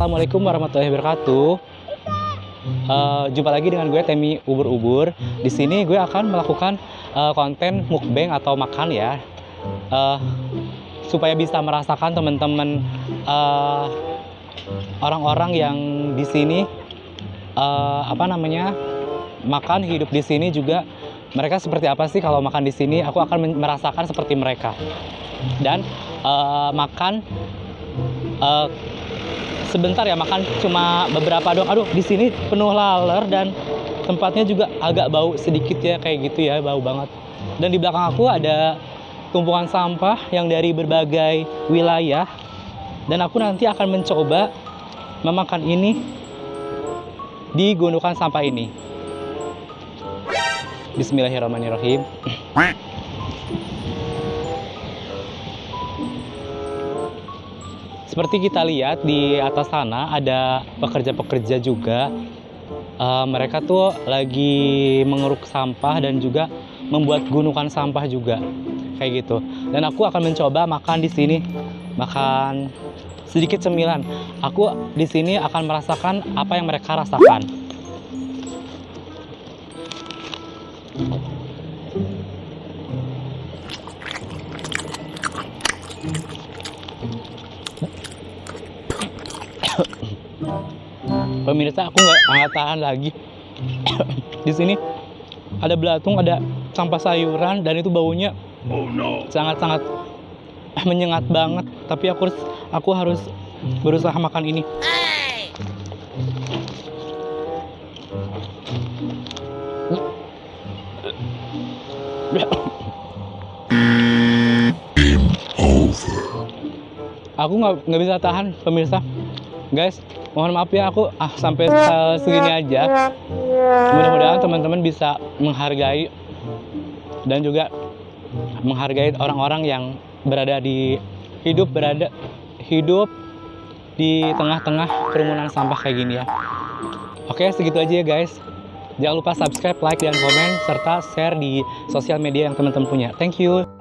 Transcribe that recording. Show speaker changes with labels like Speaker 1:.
Speaker 1: Assalamualaikum warahmatullahi wabarakatuh. Uh, jumpa lagi dengan gue Temi Ubur Ubur. Di sini gue akan melakukan uh, konten mukbang atau makan ya, uh, supaya bisa merasakan teman-teman uh, orang-orang yang di sini uh, apa namanya makan hidup di sini juga mereka seperti apa sih kalau makan di sini? Aku akan merasakan seperti mereka dan uh, makan uh, sebentar ya makan cuma beberapa doang. Aduh, di sini penuh laler dan tempatnya juga agak bau sedikit ya kayak gitu ya, bau banget. Dan di belakang aku ada tumpukan sampah yang dari berbagai wilayah. Dan aku nanti akan mencoba memakan ini di gundukan sampah ini. Bismillahirrahmanirrahim. Seperti kita lihat di atas sana ada pekerja-pekerja juga. Uh, mereka tuh lagi mengeruk sampah dan juga membuat gunungan sampah juga kayak gitu. Dan aku akan mencoba makan di sini, makan sedikit cemilan. Aku di sini akan merasakan apa yang mereka rasakan. Pemirsa, aku nggak tahan lagi. Di sini ada belatung, ada sampah sayuran, dan itu baunya sangat-sangat menyengat banget. Tapi aku harus aku harus berusaha makan ini. Aku nggak nggak bisa tahan pemirsa, guys mohon maaf ya aku ah sampai segini aja. Mudah-mudahan teman-teman bisa menghargai dan juga menghargai orang-orang yang berada di hidup berada hidup di tengah-tengah kerumunan sampah kayak gini ya. Oke segitu aja ya guys. Jangan lupa subscribe like dan komen serta share di sosial media yang teman-teman punya. Thank you